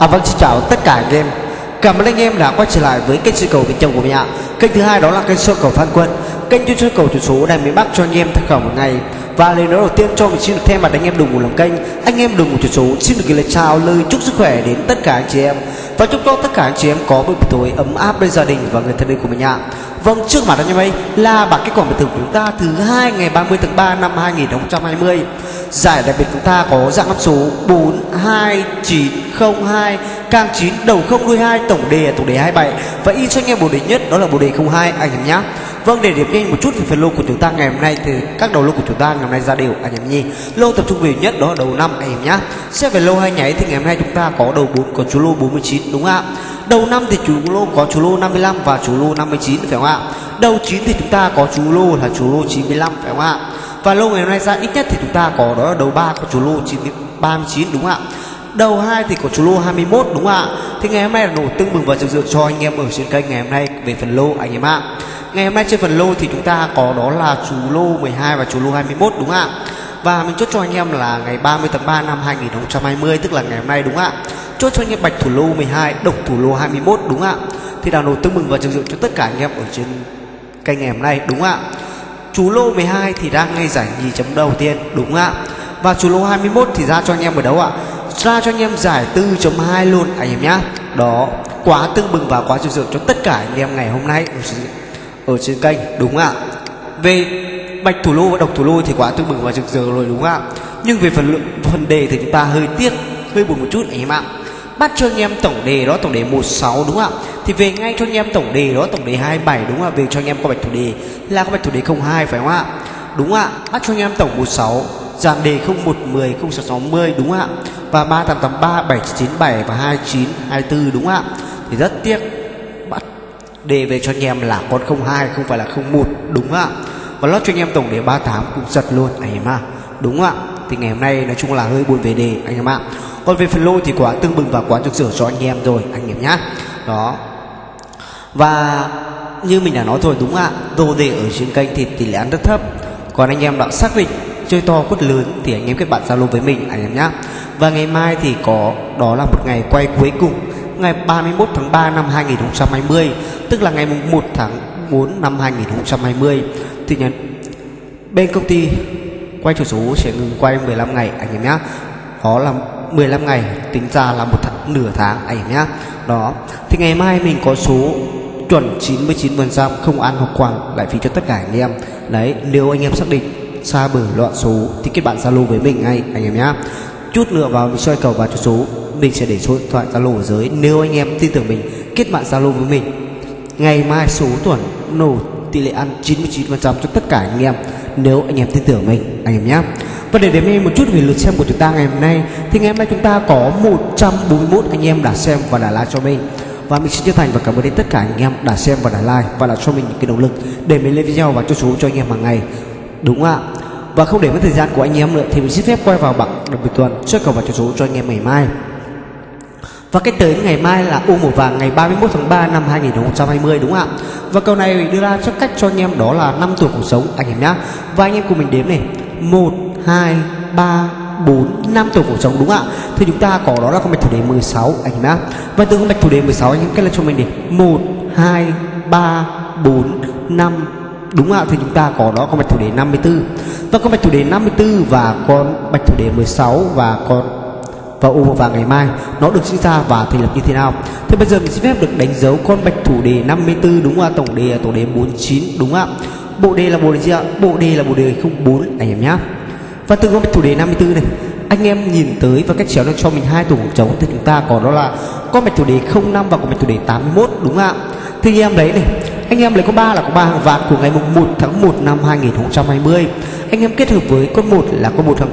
À vâng xin chào tất cả anh em. Cảm ơn anh em đã quay trở lại với kênh soi cầu bên trong của mình ạ. Kênh thứ hai đó là kênh soi cầu Phan Quân. Kênh chuyên soi cầu thủ số đang miền Bắc cho anh em tham khảo một ngày. Và lời nói đầu tiên cho mình xin được thay mặt anh em đồng một làm kênh. Anh em đồng một thủ số, xin được gửi lời chào, lời chúc sức khỏe đến tất cả anh chị em. Và chúc cho tất cả anh chị em có một buổi tối ấm áp bên gia đình và người thân yêu của mình ạ. Vâng trước mặt anh em ấy là bảng kết quả bình thực của chúng ta thứ hai ngày 30 tháng 3 năm 2020 Giải đặc biệt chúng ta có dạng năm số 42902 Càng 9 đầu 0 đuôi 2 tổng đề là tổng đề 27 Và in cho anh em bộ đề nhất, đó là bộ đề 02 anh em nhé Vâng để điểm nhanh một chút về phần lô của chúng ta ngày hôm nay thì các đầu lô của chúng ta ngày hôm nay ra đều, anh em nhi Lô tập trung về nhất, đó là đầu năm, anh em nhé Xét về lô hai nháy thì ngày hôm nay chúng ta có đầu 4 có chú lô 49 đúng không ạ? Đầu năm thì chú lô có chú lô 55 và chú lô 59 phải không ạ? Đầu 9 thì chúng ta có chú lô là chú lô 95 phải không ạ? Và lô ngày hôm nay ra ít nhất thì chúng ta có đó là đầu 3 có chú lô 39 đúng không ạ? Đầu 2 thì có chú lô 21 đúng không ạ? Thì ngày hôm nay là nổ tưng mừng và rực rỡ cho anh em ở trên kênh ngày hôm nay về phần lô anh em ạ. Ngày hôm nay trên phần lô thì chúng ta có đó là chú lô 12 và chú lô 21 đúng không ạ? Và mình chốt cho anh em là ngày 30 tháng 3 năm 2020 tức là ngày hôm nay đúng không ạ? Chốt cho anh em bạch thủ lô 12, độc thủ lô 21 đúng không ạ? Thì đào nổ tưng mừng và rực rỡ cho tất cả anh em ở trên kênh ngày hôm nay đúng không ạ? Chú lô 12 thì đang ngay giải nhì chấm đầu tiên, đúng ạ. Và chú lô 21 thì ra cho anh em ở đâu ạ? Ra cho anh em giải 4.2 luôn, anh em nhá. Đó, quá tương bừng và quá rực rỡ cho tất cả anh em ngày hôm nay ở trên kênh, đúng ạ. Về bạch thủ lô và độc thủ lô thì quá tương bừng và rực rỡ rồi, đúng ạ. Nhưng về phần lượng, phần đề thì chúng ta hơi tiếc, hơi buồn một chút, anh em ạ bắt cho anh em tổng đề đó, tổng đề 16 đúng không ạ? Thì về ngay cho anh em tổng đề đó, tổng đề 27 đúng không ạ? Về cho anh em có bạch thủ đề là có bạch thủ đề 02 phải không ạ? Đúng ạ? Bắt cho anh em tổng 16 dàn đề 0110 0660 đúng không ạ? Và 3883 7997 và 2924 đúng không ạ? Thì rất tiếc, bắt đề về cho anh em là con 02 không phải là 01 đúng không ạ? Và lót cho anh em tổng đề 38 cũng giật luôn, anh em ạ. Đúng không ạ? Thì ngày hôm nay nói chung là hơi buồn về đề, anh em ạ còn về phần lôi thì quá tương bừng và quá trực sửa cho anh em rồi, anh em nhá. Đó. Và như mình đã nói rồi đúng ạ, đồ đề ở trên kênh thì tỷ lệ ăn rất thấp. Còn anh em đã xác định chơi to quất lớn thì anh em kết bạn zalo với mình, anh em nhá. Và ngày mai thì có, đó là một ngày quay cuối cùng, ngày 31 tháng 3 năm 2020 tức là ngày 1 tháng 4 năm 2020 thì nhận bên công ty quay chủ số sẽ ngừng quay 15 ngày, anh em nhá. Đó là 15 ngày tính ra là một tháng, nửa tháng anh em nhá. Đó. Thì ngày mai mình có số chuẩn 99% không ăn hoặc quăng lại phí cho tất cả anh em. Đấy nếu anh em xác định xa bờ loạn số thì kết bạn zalo với mình ngay anh em nhá. Chút nữa vào mình soi cầu vào cho số mình sẽ để số điện thoại zalo ở dưới. Nếu anh em tin tưởng mình kết bạn zalo với mình. Ngày mai số tuần nổ tỷ lệ ăn 99% cho tất cả anh em. Nếu anh em tin tưởng mình anh em nhé và để điểm em một chút về lượt xem của chúng ta ngày hôm nay thì ngày hôm nay chúng ta có 141 anh em đã xem và đã like cho mình và mình xin chân thành và cảm ơn đến tất cả anh em đã xem và đã like và đã cho mình những cái động lực để mình lên video và cho số cho anh em hàng ngày đúng ạ và không để mất thời gian của anh em nữa thì mình xin phép quay vào bảng đặc biệt tuần, Trước cầu và cho số cho anh em ngày mai và cách tới ngày mai là U1 vàng ngày 31 tháng 3 năm 2020 đúng không ạ? Và cầu này đưa ra cho cách cho anh em đó là 5 tuổi cuộc sống anh em nhá. Và anh em cùng mình đếm này. 1 2 3 4 5 tuổi cuộc sống đúng ạ? Thì chúng ta có đó là con bạch thủ đề 16 anh em nhá. Và từ con bạch thủ đề 16 anh em kết lên cho mình đi. 1 2 3 4 5 Đúng ạ? Thì chúng ta có đó con bạch thủ đề 54 Và con bạch thủ đề 54 và con bạch thủ đề 16 và con, và u và ngày mai, nó được sinh ra và thành lập như thế nào thế bây giờ mình xin phép được đánh dấu con bạch thủ đề 54 đúng không ạ tổng đề là tổng đề 49 đúng không ạ bộ đề là bộ đề gì ạ bộ đề là bộ đề 04 anh em nhé và từ con chủ đề 54 này, anh em nhìn tới và cách chéo nó cho mình hai tổ trống thì chúng ta có đó là con mạch chủ đề 05 và con mạch chủ đề 81 đúng không ạ? Thì anh em lấy này, anh em lấy có ba là có ba hàng vạn của ngày mùng 1 tháng 1 năm 2020 anh em kết hợp với con một là con một tháng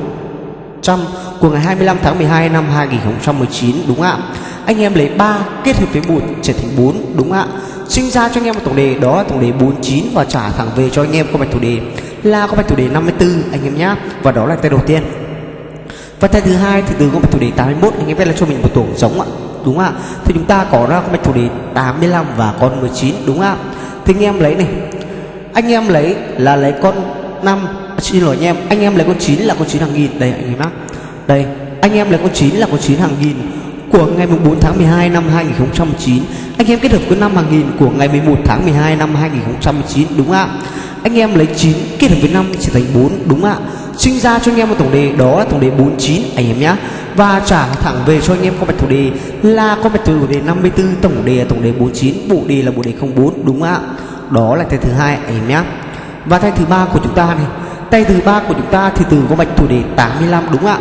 trăm của ngày 25 tháng 12 năm 2019 đúng ạ? Anh em lấy 3 kết hợp với 1 trở thành 4 đúng ạ? Sinh ra cho anh em một tổng đề, đó là tổng đề 49 và trả thẳng về cho anh em có mạch chủ đề là có bạch thủ đề 54 anh em nhá. Và đó là tay đầu tiên. Và tay thứ hai thì từ có bạch thủ đề 81 anh em biết là cho mình một tổ giống ạ. Đúng ạ. Thì chúng ta có ra có bạch thủ đề 85 và con 19 đúng ạ. Thì anh em lấy này. Anh em lấy là lấy con 5 à, xin lỗi anh em anh em lấy con 9 là con 9 hàng nghìn. Đây, anh em nhá. Đây, anh em lấy con 9 là con 9 hàng nghìn của ngày 4 tháng 12 năm 2009 Anh em kết hợp với năm hàng nghìn của ngày 11 tháng 12 năm 2009 đúng ạ. Anh em lấy 9 kết hợp với 5 trở thành 4 đúng ạ? Sinh ra cho anh em một tổng đề, đó là tổng đề 49 anh em nhé Và trả thẳng về cho anh em con bạch thủ đề là con bạch thủ đề 54 tổng đề là tổng đề 49 bộ đề là bộ đề 04 đúng ạ? Đó là tay thứ hai, anh em nhé Và tay thứ ba của chúng ta này, Tay thứ ba của chúng ta thì từ con bạch thủ đề 85 đúng ạ?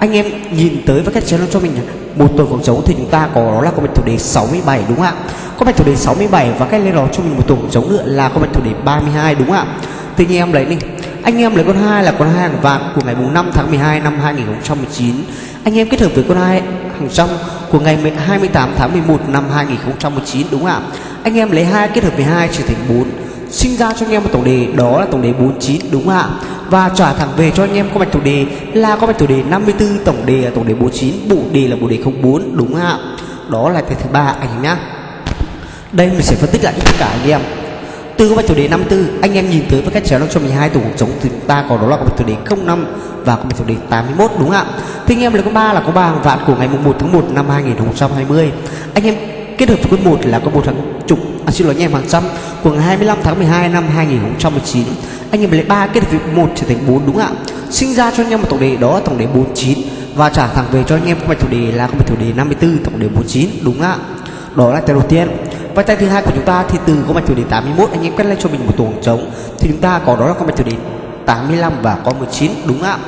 Anh em nhìn tới với cách channel cho mình một tuần phòng chống thì chúng ta có đó là con bạch thủ đề 67 đúng không ạ? Con bạch thủ đề 67 và cách lên đó cho mình một tuần phòng chống nữa là con bạch thủ đề 32 đúng không ạ? Tự nhiên em lấy đi. Anh em lấy con hai là con hai hàng vàng của ngày 5 tháng 12 năm 2019 anh em kết hợp với con hai hàng trong của ngày 28 tháng 11 năm 2019 đúng không ạ? Anh em lấy hai kết hợp với hai trở thành 4 sinh ra cho anh em một tổng đề, đó là tổng đề 49 đúng không ạ? Và trả thẳng về cho anh em có mạch thủ đề là có mạch thủ đề 54 tổng đề là tổng đề 49 bộ đề là bộ đề 04 đúng không ạ? Đó là cái thứ ba anh em nhá. Đây mình sẽ phân tích lại cho tất cả anh em. Từ có bạch thủ đề 54 anh em nhìn tới với cách chéo nó cho mình hai tổ cuộc trống thì chúng ta có đó là có bạch thủ đề 05 và có bạch thủ đề 81 đúng không ạ? Thì anh em lấy có ba là có ba hàng vạn của ngày mùng 1 tháng 1 năm 2020 anh em kết hợp với quý 1 là có một hàng chục à, xin lỗi anh em hàng trăm của ngày 25 tháng 12 năm 2019 anh em lấy 3 kết hợp với 1 trở thành 4 đúng ạ? Sinh ra cho anh em một tổng đề đó là tổng đề 49 và trả thẳng về cho anh em có bạch thủ đề là có bạch thủ đề 54 tổng đề 49 đúng ạ? Đó là tay đầu tiên. Và tay thứ hai của chúng ta thì từ có mạch chủ đề 81 anh em quét lên cho mình một tổ trống. Thì chúng ta có đó là có mạch chủ đề 85 và có 19 đúng ạ?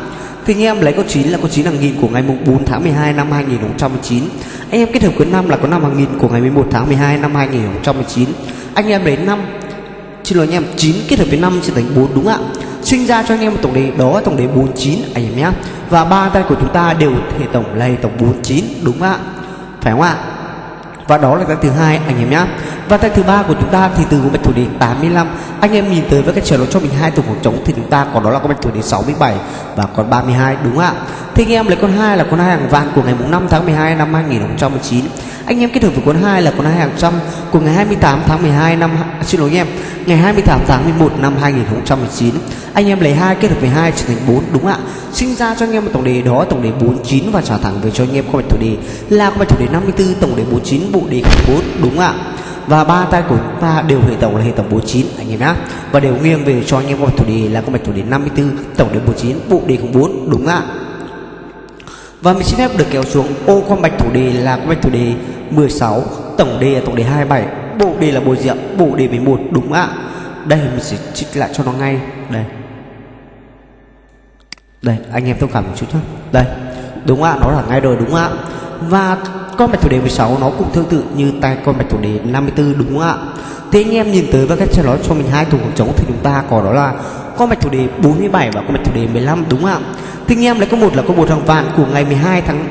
Thì anh em lấy con 9 là con 9 hàng nghìn của ngày mùng 4 tháng 12 năm 2019 Anh em kết hợp với năm là có 5 hàng nghìn của ngày 11 tháng 12 năm 2019 Anh em lấy 5 Xin lỗi anh em 9 kết hợp với 5 sẽ thành 4 đúng ạ? Sinh ra cho anh em một tổng đề đó là tổng đề 49 anh em nhé Và ba tay của chúng ta đều hệ tổng là tổng 49 đúng ạ? Phải không ạ? Và đó là tay thứ hai, anh em nhá. Và tay thứ ba của chúng ta thì từ con bạch thủ đề 85 anh em nhìn tới với cái trở nó cho mình hai tổ khoảng trống thì chúng ta có đó là con bạch thủ đề 67 và con 32 đúng ạ? Thì anh em lấy con hai là con hai hàng vàng của ngày mùng 5 tháng 12 năm 2019 anh em kết hợp với cuốn 2 là cuốn 2 hàng trăm của ngày 28 tháng 12 năm xin lỗi em ngày 28 tháng 11 năm 2019 anh em lấy 2 kết hợp với 2 trở thành 4 đúng ạ sinh ra cho anh em một tổng đề đó tổng đề 49 và trả thẳng về cho anh em con bạch thủ đề là con bạch thủ đề 54 tổng đề 49 bộ đề 4 đúng ạ và ba tay của chúng ta đều hệ tổng là hệ tổng 49 anh em nhá và đều nghiêng về cho anh em con bạch thủ đề là con bạch thủ đề 54 tổng đề 49 bộ đề 04 đúng ạ và mình xin phép được kéo xuống ô con bạch thủ đề là con bạch thủ đề 16 tổng đề là tổng đề 27 bộ đề là bộ diện bộ đề 11 đúng ạ. Đây, mình sẽ trích lại cho nó ngay. Đây. Đây, anh em thông cảm một chút nhé đây, đúng ạ, nó là ngay rồi đúng ạ. Và con bạch thủ đề 16 nó cũng tương tự như tay con bạch thủ đề 54 đúng không ạ. Thế anh em nhìn tới và cách cho nó cho mình hai thủ khoảng trống thì chúng ta có đó là con bạch thủ đề 47 và con bạch thủ đề 15 đúng không ạ. Thì anh em lấy có một là có một hàng vạn của ngày 12 tháng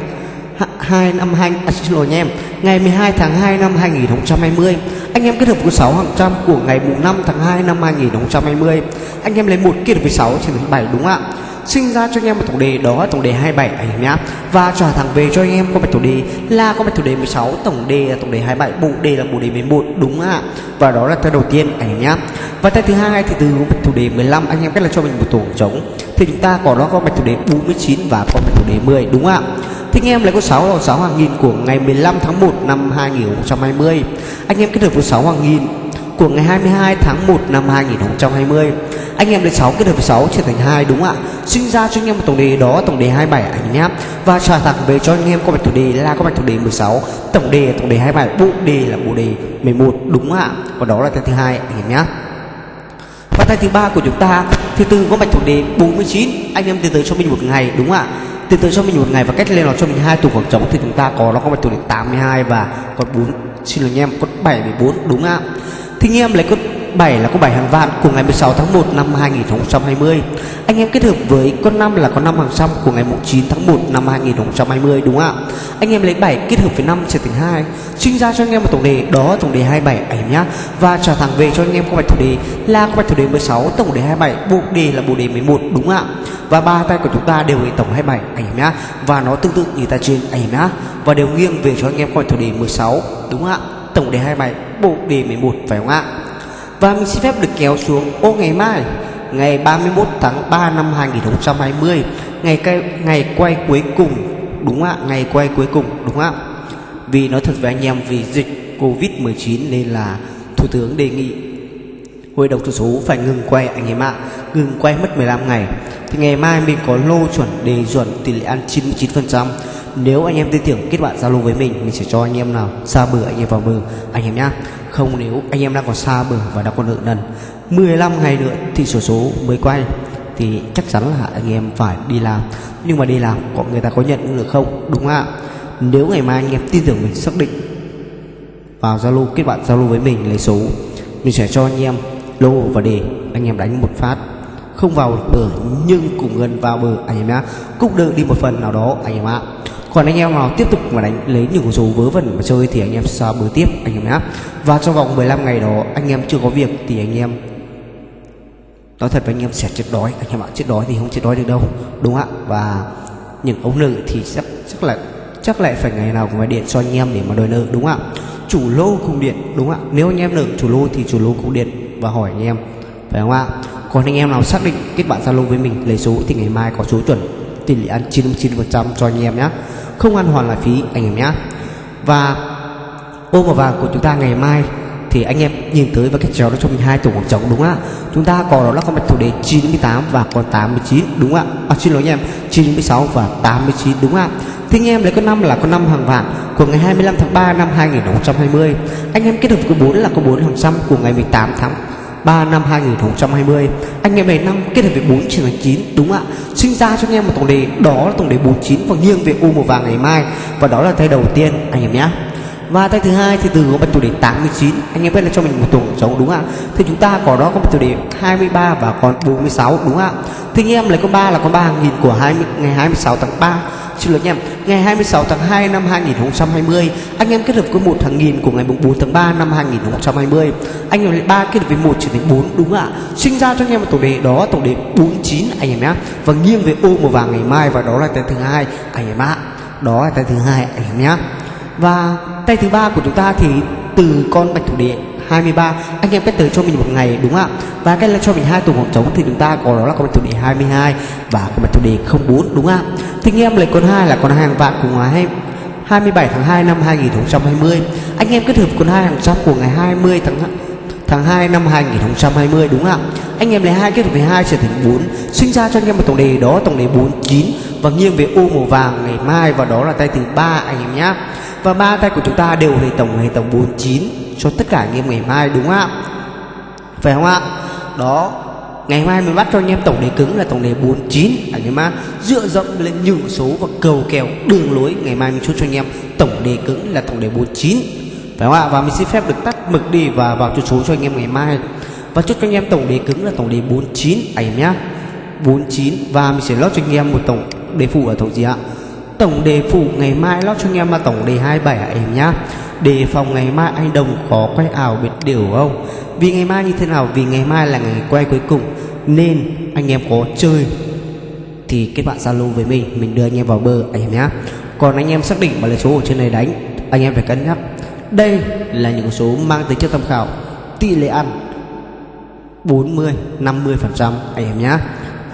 2 năm 2 à, xin lỗi anh em. Ngày 12 tháng 2 năm 2020 anh em kết hợp với 6 hàng trăm của ngày mùng 5 tháng 2 năm 2020 anh em lấy một kết hợp với 6 trên 7 đúng không ạ? Sinh ra cho anh em một tổng đề đó là tổng đề 27 anh em nhá. Và trả thẳng về cho anh em có bạch thủ đề là có bạch thủ đề 16 tổng đề là tổng đề 27 bộ đề là bộ đề 11 đúng ạ? Và đó là tay đầu tiên anh em nhá. Và tay thứ hai thì từ bạch thủ đề 15 anh em cách là cho mình một tổ trống. Thì chúng ta có đó có bạch thủ đề 49 và có bạch thủ đề 10 đúng ạ? Anh em lấy có 6 là 6 hàng nghìn của ngày 15 tháng 1 năm 2020 anh em kết hợp với 6 hàng nghìn của ngày 22 tháng 1 năm 2020 anh em lấy 6 kết hợp với 6 trở thành 2 đúng ạ? Sinh ra cho anh em một tổng đề đó, tổng đề 27 anh nháp và trả thẳng về cho anh em có bạch thủ đề là có bạch thủ đề 16 tổng đề tổng đề 27 bộ đề là bộ đề 11 đúng ạ? Còn đó là tay thứ hai anh em nhé. Và tay thứ ba của chúng ta, thì từ có bạch thủ đề 49 anh em tiến tới cho mình một ngày, đúng ạ? Tiến tới cho mình một ngày và cách lên nó cho mình hai tủ khoảng trống thì chúng ta có, nó có bạch tủ đề 82 và con 4 xin lỗi anh em con 74 đúng ạ. Thì anh em lấy con 7 là con 7 hàng vạn của ngày 16 tháng 1 năm 2020 Anh em kết hợp với con 5 là con 5 hàng trăm của ngày 9 tháng 1 năm 2020 đúng không ạ? Anh em lấy 7 kết hợp với 5 sẽ thành 2 Sinh ra cho anh em một tổng đề, đó tổng đề 27 anh em nhá. Và trả thẳng về cho anh em con bạch thủ đề là con bạch thủ đề 16 tổng đề 27 bộ đề là bộ đề 11 đúng không ạ? Và ba tay của chúng ta đều hệ tổng 27 anh em nhá. Và nó tương tự như ta trên, anh em nhá. Và đều nghiêng về cho anh em con bạch thủ đề 16 đúng không ạ? Tổng đề 27 bộ đề 11 phải không ạ? Và mình xin phép được kéo xuống. Ô ngày mai ngày 31 tháng 3 năm 2020 ngày quay, ngày quay cuối cùng đúng ạ? Ngày quay cuối cùng đúng ạ? Vì nói thật với anh em vì dịch Covid-19 nên là Thủ tướng đề nghị Hội đồng số số phải ngừng quay anh em ạ, Ngừng quay mất 15 ngày. Thì ngày mai mình có lô chuẩn đề chuẩn tỷ lệ ăn 99% Nếu anh em tin tưởng kết bạn Zalo với mình Mình sẽ cho anh em nào xa bờ anh em vào bờ. Anh em nhá, Không nếu anh em đang còn xa bờ và đang còn nợ nần 15 ngày nữa thì số số mới quay. Thì chắc chắn là anh em phải đi làm. Nhưng mà đi làm có người ta có nhận được không? Đúng ạ. Nếu ngày mai anh em tin tưởng mình, xác định vào Zalo, kết bạn Zalo với mình lấy số, mình sẽ cho anh em lô và đề anh em đánh một phát không vào bờ nhưng cùng gần vào bờ anh em nhá cũng được đi một phần nào đó anh em ạ còn anh em nào tiếp tục mà đánh lấy những con số vớ vẩn mà chơi thì anh em sẽ bờ tiếp anh em nhá và trong vòng 15 ngày đó anh em chưa có việc thì anh em nói thật với anh em sẽ chết đói anh em ạ chết đói thì không chết đói được đâu đúng ạ và những ông nợ thì chắc chắc là chắc lại phải ngày nào cũng phải điện cho anh em để mà đòi nợ đúng ạ chủ lô cùng điện đúng ạ nếu anh em nợ chủ lô thì chủ lô cũng điện và hỏi anh em. Phải không ạ? Còn anh em nào xác định kết bạn zalo với mình, lấy số thì ngày mai có số chuẩn, tỷ lệ ăn 99% cho anh em nhé không ăn hoàn lại phí anh em nhé và ô màu vàng của chúng ta ngày mai thì anh em nhìn tới và cái chéo nó cho mình hai tổ khoảng trống đúng không ạ? Chúng ta có đó là con bạch thủ đề 98 và con 89 đúng không ạ? À, xin lỗi anh em 96 và 89 đúng không ạ? Thì anh em lấy con năm là con năm hàng vạn của ngày 25 tháng 3 năm 2020 anh em kết hợp với 4 là con 4 hàng trăm của ngày 18 tháng 3 năm 2020 Anh em này năm kết hợp với 4 trở thành 9 Đúng ạ? Sinh ra cho anh em một tổng đề Đó là tổng đề 49 và nghiêng về U màu vàng ngày mai. Và đó là tay đầu tiên anh em nhé và tay thứ hai thì từ có bật chủ đề 89 Anh em biết là cho mình một tổng trống đúng không ạ? Thì chúng ta có đó có bật chủ đề 23 và còn 46 đúng không ạ? Thì anh em lấy con ba là con 3 nghìn của 20, ngày 26 tháng 3 Xin lỗi anh em Ngày 26 tháng 2 năm 2020 Anh em kết hợp với một hàng nghìn của ngày 4 tháng 3 năm 2020 Anh em lấy ba kết hợp với một trở thành 4 đúng không ạ? Sinh ra cho anh em một tổng đề đó tổng đề 49 anh em nhé Và nghiêng về ô màu vàng ngày mai Và đó là tay thứ hai anh em ạ. Đó là tay thứ hai anh em nhé và tay thứ ba của chúng ta thì từ con bạch thủ địa 23 anh em kết tới cho mình một ngày, đúng không ạ? Và cái là cho mình hai tổ khoảng trống thì chúng ta có đó là con bạch thủ địa 22 và con bạch thủ địa 04 đúng không ạ? Thì anh em lấy con hai là con hàng vạn của ngày 27 tháng 2 năm 2020 anh em kết hợp con hai hàng trăm của ngày 20 tháng tháng 2 năm 2020 đúng không ạ? Anh em lấy hai kết hợp với hai trở thành 4 sinh ra cho anh em một tổng đề đó, tổng đề 49 và nghiêng về ô màu vàng ngày mai và đó là tay thứ ba, anh em nhé và ba tay của chúng ta đều hệ tổng hệ tổng 49 cho tất cả anh em ngày mai, đúng không ạ? Phải không ạ? Đó, ngày mai mình bắt cho anh em tổng đề cứng là tổng đề 49 anh em ạ, dựa dẫm lên những số và cầu kèo đường lối, ngày mai mình chốt cho anh em tổng đề cứng là tổng đề 49 phải không ạ? Và mình xin phép được tắt mực đi và vào chốt số cho anh em ngày mai. Và chốt cho anh em tổng đề cứng là tổng đề 49 anh em nhá. 49 và mình sẽ lót cho anh em một tổng đề phụ ở tổng gì ạ? Tổng đề phụ ngày mai lót cho anh em là tổng đề 27 à em nhá. Đề phòng ngày mai anh Đồng có quay ảo biệt điều không? Vì ngày mai như thế nào? Vì ngày mai là ngày quay cuối cùng. Nên anh em có chơi Thì kết bạn Zalo với mình Mình đưa anh em vào bờ, anh em nhá. Còn anh em xác định mà lấy số ở trên này đánh, Anh em phải cân nhắc. Đây là những số mang tính chất tham khảo. Tỷ lệ ăn 40 50% anh em nhá.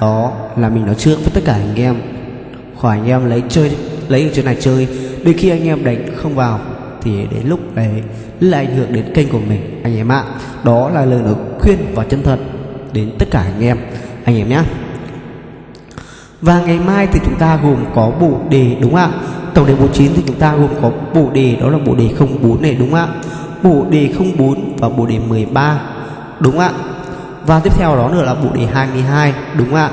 Đó là mình nói trước với tất cả anh em khỏi anh em lấy chơi, lấy ở chỗ này chơi. Đôi khi anh em đánh không vào thì đến lúc đấy là ảnh hưởng đến kênh của mình, anh em ạ. Đó là lời nói khuyên và chân thật đến tất cả anh em anh em nhé và ngày mai thì chúng ta gồm có bộ đề, đúng ạ? Tổng đề 49 thì chúng ta gồm có bộ đề, đó là bộ đề 04 này, đúng ạ? Bộ đề 04 và bộ đề 13 đúng ạ? Và tiếp theo đó nữa là bộ đề 22 đúng ạ?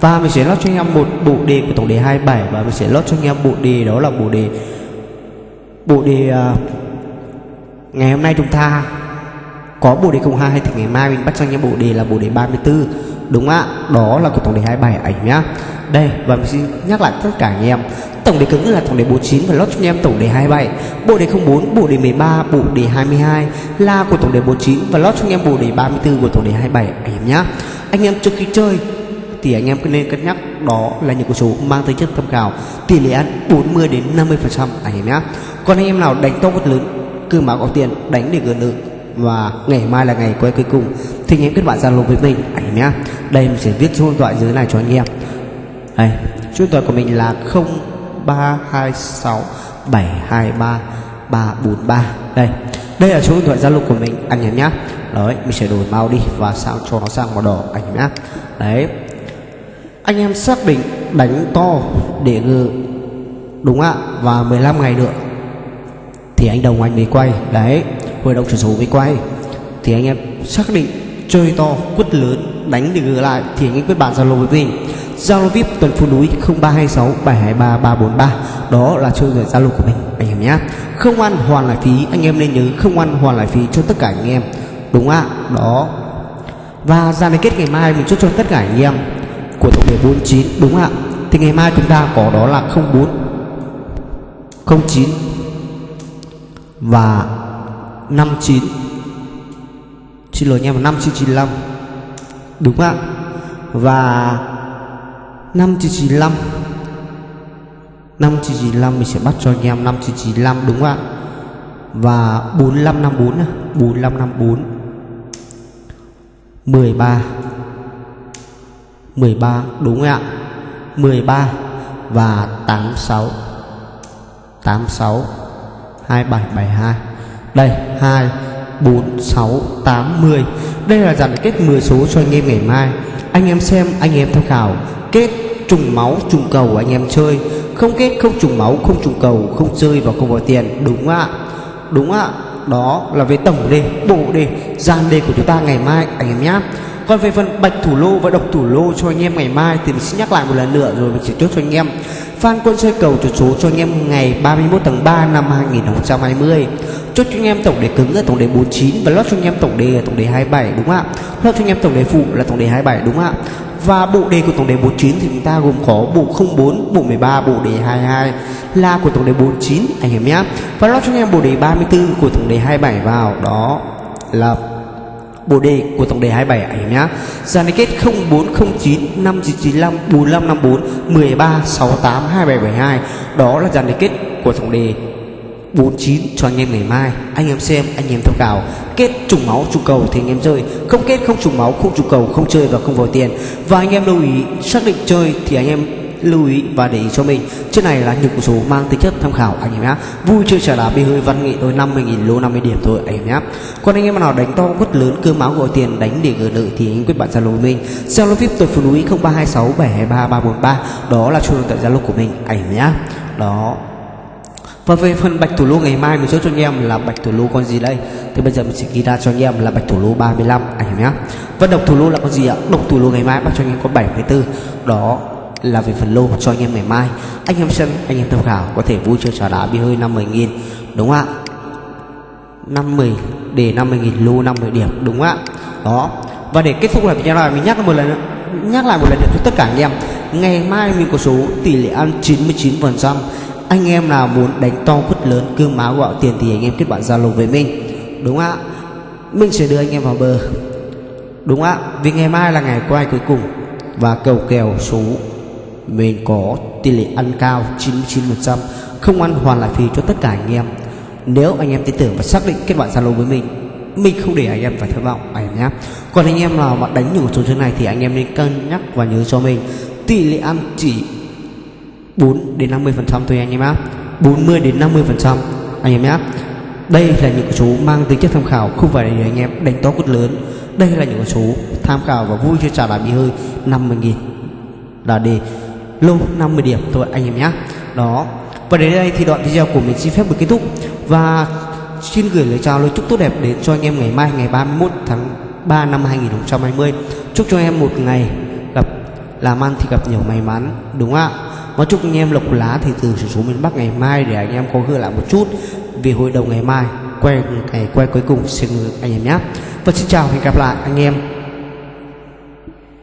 Và mình sẽ lót cho anh em một bộ đề của tổng đề 27 và mình sẽ lót cho anh em bộ đề đó là bộ đề bộ đề uh, ngày hôm nay chúng ta có bộ đề 02 thì ngày mai mình bắt cho anh em bộ đề là bộ đề 34 đúng ạ? Đó là của tổng đề 27 ảnh nhá. Đây và mình xin nhắc lại tất cả anh em. Tổng đề cứng là tổng đề 49 và lót cho anh em tổng đề 27 bộ đề 04 bộ đề 13 bộ đề 22 là của tổng đề 49 và lót cho anh em bộ đề 34 của tổng đề 27 anh em nhá. Anh em trước khi chơi thì anh em nên cân nhắc. Đó là những con số mang tính chất tham khảo. Tỷ lệ ăn 40 đến 50 phần trăm, anh em nhé. Còn anh em nào đánh to vật lớn, cứ mà có tiền, đánh để gỡ nợ. Và ngày mai là ngày quay cuối cùng, thì anh em kết bạn zalo với mình, anh em nhé. Đây mình sẽ viết số điện thoại dưới này cho anh em. Đây, số điện thoại của mình là 0326 723 343 đây đây là số điện thoại Zalo của mình, anh em nhé. Đấy, mình sẽ đổi màu đi và sang cho nó sang màu đỏ, anh em nhé. Đấy anh em xác định đánh to để ngự, đúng ạ, và 15 ngày nữa, thì anh đồng anh mới quay. Đấy, hội đồng chuyển số mới quay. Thì anh em xác định chơi to, quất lớn, đánh để gỡ lại, thì anh em kết bạn zalo với mình. Zalo vip tuần phố núi 0326 723 343 đó là chơi người zalo của mình, anh em nhé không ăn hoàn lại phí, anh em nên nhớ không ăn hoàn lại phí cho tất cả anh em, đúng ạ? Đó. Và ra đến kết ngày mai mình chốt cho tất cả anh em của tổng thể 49 đúng ạ? Thì ngày mai chúng ta có đó là 04 09 và 59 xin lỗi nha 5995 đúng ạ? Và 5995 5995 mình sẽ bắt cho anh em 5995 đúng ạ? Và 4554 4554 13 13 đúng không ạ? 13 và 86 86 2772 đây 2 4 6 8 10 đây là dàn kết 10 số cho anh em ngày mai. Anh em xem, anh em tham khảo. Kết trùng máu, trùng cầu anh em chơi. Không kết, không trùng máu, không trùng cầu, không chơi và không vào tiền. Đúng ạ? Đúng ạ? Đó là về tổng đề, bộ đề gian đề của chúng ta ngày mai. Anh em nhé còn về phần bạch thủ lô và độc thủ lô cho anh em ngày mai thì mình sẽ nhắc lại một lần nữa rồi mình sẽ chốt cho anh em. Phan Quân chơi cầu chốt số cho anh em ngày 31 tháng 3 năm 2020 Chốt cho anh em tổng đề cứng là tổng đề 49 Và lót cho anh em tổng đề là tổng đề 27 đúng không ạ? Lót cho anh em tổng đề phụ là tổng đề 27 đúng không ạ? Và bộ đề của tổng đề 49 thì chúng ta gồm có bộ 04, bộ 13, bộ đề 22 là của tổng đề 49 anh em nhé. Và lót cho anh em bộ đề 34 của tổng đề 27 vào đó là bộ đề của tổng đề 27 anh em nhé. liên kết 0409 5995 4554 1368 2772 đó là dàn kết của tổng đề 49 cho anh em ngày mai. Anh em xem, anh em tham khảo. Kết trùng máu, trùng cầu thì anh em chơi. Không kết, không trùng máu, không trùng cầu, không chơi và không vào tiền. Và anh em lưu ý, xác định chơi thì anh em lưu ý và để ý cho mình. Trên này là những số mang tính chất tham khảo, anh em nhé vui chơi trả đá bị hơi văn nghệ thôi 50.000 lô 50 điểm thôi, anh em nhé còn anh em nào đánh to quất lớn cơ máu gọi tiền đánh để gửi nợ thì anh quyết bạn zalo mình. Zalo vip tôi phụ núi 0326 723 343 đó là số điện thoại zalo của mình, anh em nhé đó. Và về phần bạch thủ lô ngày mai, mình chốt cho anh em là bạch thủ lô con gì đây? Thì bây giờ mình sẽ ghi ra cho anh em là bạch thủ lô 35 anh em nhé Và độc thủ lô là con gì ạ? Độc thủ lô ngày mai bắt cho anh em có 74 Đó là về phần lô cho anh em ngày mai. Anh em xem, anh em tham khảo, có thể vui chơi trả đá bị hơi 50 nghìn, Đúng không ạ? 50 để 50 nghìn, lô 50 điểm, đúng không ạ? Đó. Và để kết thúc lại video này, mình nhắc một lần nữa, nhắc lại một lần nữa cho tất cả anh em. Ngày mai mình có số tỷ lệ ăn 99% anh em nào muốn đánh to quất lớn, cương máu gạo tiền thì anh em kết bạn zalo với mình, đúng ạ? Mình sẽ đưa anh em vào bờ, đúng ạ? Vì ngày mai là ngày quay cuối cùng và cầu kèo số mình có tỷ lệ ăn cao 99% không ăn hoàn lại phí cho tất cả anh em. Nếu anh em tin tưởng và xác định kết bạn zalo với mình mình không để anh em phải thất vọng, anh em nhé. Còn anh em nào mà đánh những số chơi này thì anh em nên cân nhắc và nhớ cho mình, tỷ lệ ăn chỉ 4 đến 50 phần trăm thôi anh em nhé. 40 đến 50 phần trăm, anh em nhé. Đây là những số mang tính chất tham khảo, không phải để anh em đánh to cút lớn. Đây là những số tham khảo và vui chơi trả lại bị hơi 50 nghìn là để lô 50 điểm thôi anh em nhé đó. Và đến đây thì đoạn video của mình xin phép được kết thúc. Và xin gửi lời chào, lời chúc tốt đẹp đến cho anh em ngày mai, ngày 31 tháng 3 năm 2020 chúc cho em một ngày gặp, làm ăn thì gặp nhiều may mắn, đúng không ạ? Và chúc anh em lộc lá thì từ số miền Bắc ngày mai để anh em có gỡ lại một chút. Vì hội đồng ngày mai, quay, ngày quay cuối cùng xin anh em nhé và xin chào và hẹn gặp lại anh em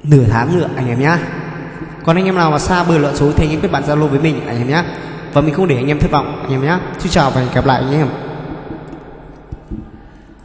nửa tháng nữa anh em nhé còn anh em nào mà xa bờ lợn số thì anh em kết bạn zalo với mình, anh em nhé và mình không để anh em thất vọng, anh em nhé xin chào và hẹn gặp lại anh em.